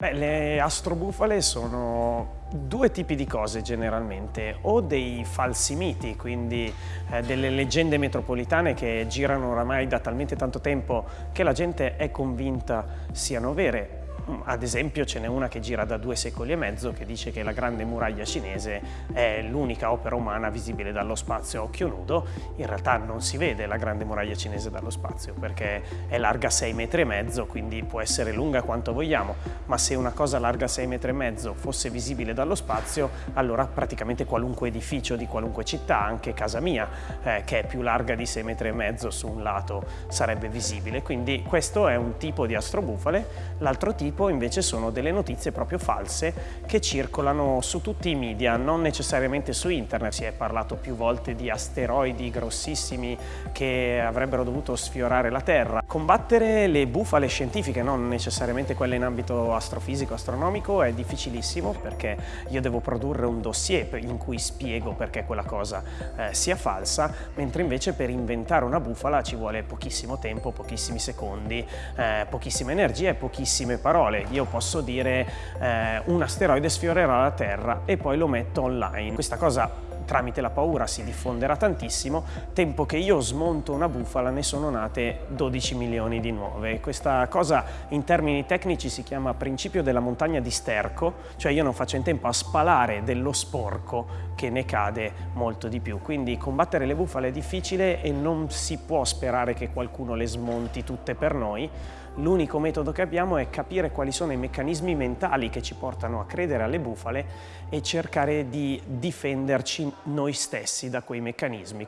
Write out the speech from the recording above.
Beh, le astrobufale sono due tipi di cose generalmente, o dei falsi miti, quindi eh, delle leggende metropolitane che girano oramai da talmente tanto tempo che la gente è convinta siano vere, ad esempio ce n'è una che gira da due secoli e mezzo che dice che la grande muraglia cinese è l'unica opera umana visibile dallo spazio a occhio nudo. In realtà non si vede la grande muraglia cinese dallo spazio perché è larga 6 metri e mezzo, quindi può essere lunga quanto vogliamo, ma se una cosa larga 6 metri e mezzo fosse visibile dallo spazio, allora praticamente qualunque edificio di qualunque città, anche casa mia, eh, che è più larga di 6 metri e mezzo su un lato, sarebbe visibile. Quindi questo è un tipo di astrobufale, l'altro tipo tipo invece sono delle notizie proprio false che circolano su tutti i media, non necessariamente su internet. Si è parlato più volte di asteroidi grossissimi che avrebbero dovuto sfiorare la Terra. Combattere le bufale scientifiche, non necessariamente quelle in ambito astrofisico, astronomico, è difficilissimo perché io devo produrre un dossier in cui spiego perché quella cosa eh, sia falsa, mentre invece per inventare una bufala ci vuole pochissimo tempo, pochissimi secondi, eh, pochissime energie e pochissime parole parole, io posso dire eh, un asteroide sfiorerà la Terra e poi lo metto online. Questa cosa tramite la paura si diffonderà tantissimo, tempo che io smonto una bufala ne sono nate 12 milioni di nuove. Questa cosa in termini tecnici si chiama principio della montagna di sterco, cioè io non faccio in tempo a spalare dello sporco che ne cade molto di più. Quindi combattere le bufale è difficile e non si può sperare che qualcuno le smonti tutte per noi. L'unico metodo che abbiamo è capire quali sono i meccanismi mentali che ci portano a credere alle bufale e cercare di difenderci noi stessi da quei meccanismi.